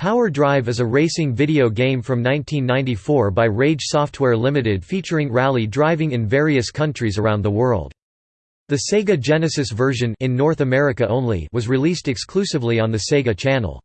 Power Drive is a racing video game from 1994 by Rage Software Limited featuring rally driving in various countries around the world. The Sega Genesis version in North America only was released exclusively on the Sega Channel.